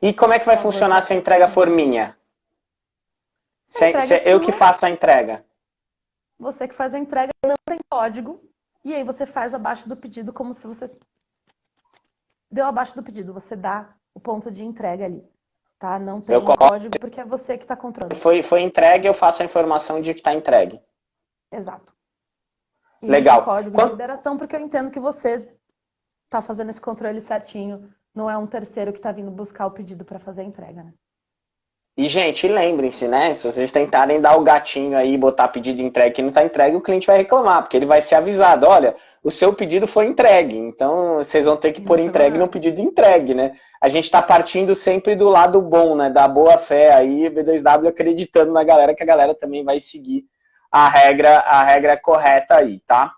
E como é que vai funcionar se a entrega for minha? Se, se eu que faço a entrega. Você que faz a entrega não tem código. E aí você faz abaixo do pedido como se você deu abaixo do pedido. Você dá o ponto de entrega ali. Tá? Não tem código porque é você que está controlando. Foi, foi entregue, eu faço a informação de que está entregue. Exato. E Legal. código Quando... de liberação porque eu entendo que você está fazendo esse controle certinho. Não é um terceiro que está vindo buscar o pedido para fazer a entrega, né? E, gente, lembrem-se, né? Se vocês tentarem dar o gatinho aí, botar pedido entregue que não está entregue, o cliente vai reclamar, porque ele vai ser avisado, olha, o seu pedido foi entregue, então vocês vão ter que pôr entregue no pedido entregue, né? A gente está partindo sempre do lado bom, né? Da boa fé aí, B2W acreditando na galera, que a galera também vai seguir a regra, a regra correta aí, tá?